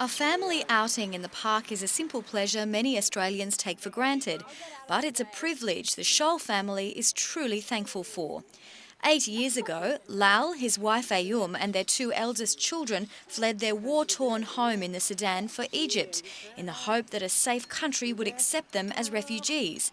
A family outing in the park is a simple pleasure many Australians take for granted, but it's a privilege the Scholl family is truly thankful for. Eight years ago, Lal, his wife Ayum and their two eldest children fled their war-torn home in the Sudan for Egypt in the hope that a safe country would accept them as refugees.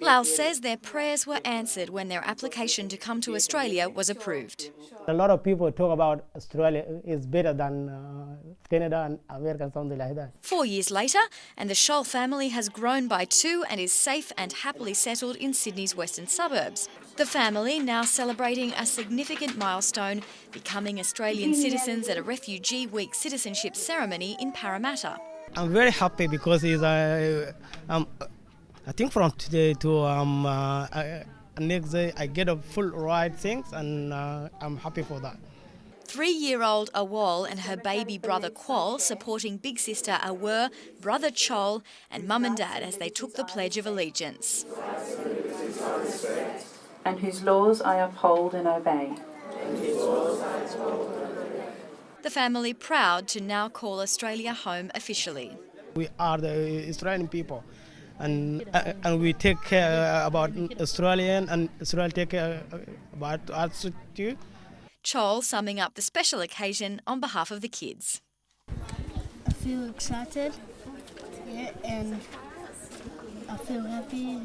Lal says their prayers were answered when their application to come to Australia was approved. A lot of people talk about Australia is better than uh, Canada and America, something like that. Four years later, and the Scholl family has grown by two and is safe and happily settled in Sydney's western suburbs. The family now celebrating a significant milestone, becoming Australian citizens at a Refugee Week citizenship ceremony in Parramatta. I'm very happy because it's, uh, um, I think from today to um, uh, I, next day I get a full ride things and uh, I'm happy for that. Three-year-old Awal and her baby brother Qual supporting big sister Awur, brother Chol and mum and dad as they took the Pledge of Allegiance. And whose laws I uphold and obey. The family proud to now call Australia home officially. We are the Australian people and uh, and we take care about Australian and Australia take care about us too. Chol summing up the special occasion on behalf of the kids. I feel excited yeah, and I feel happy